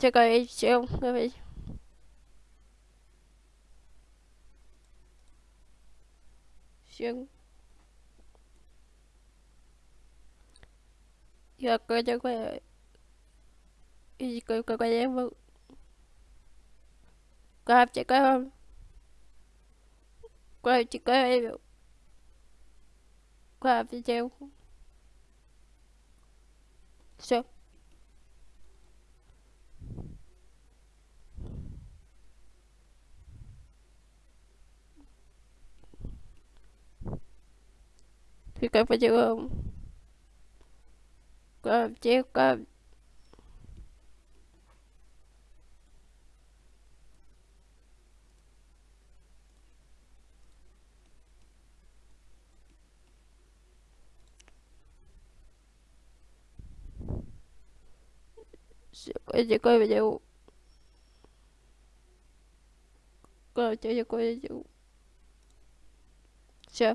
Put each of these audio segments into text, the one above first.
Çakayacağım. Evet. Şun. Yakacakaya. Yakacakaya bak. Kalp çakayam. Kalp çakayam. Kalp çakayam. Şun. Hợp chị có hợp coi chị coi video coi chơi coi video sao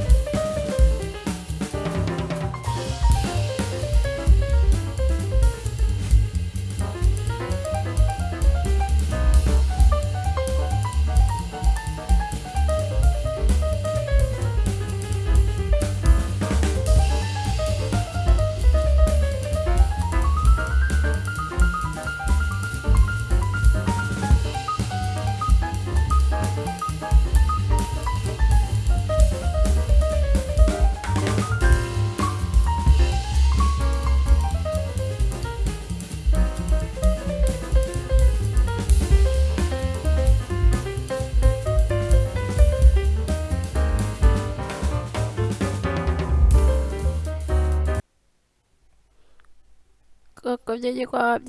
có có gì gì qua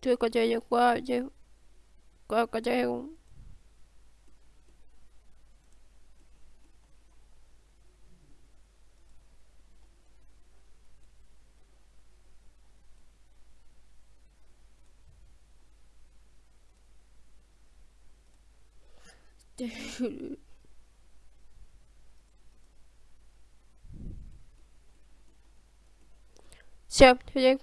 chưa chưa chưa chưa có chơi được qua chứ qua có chơi không Все, тебе к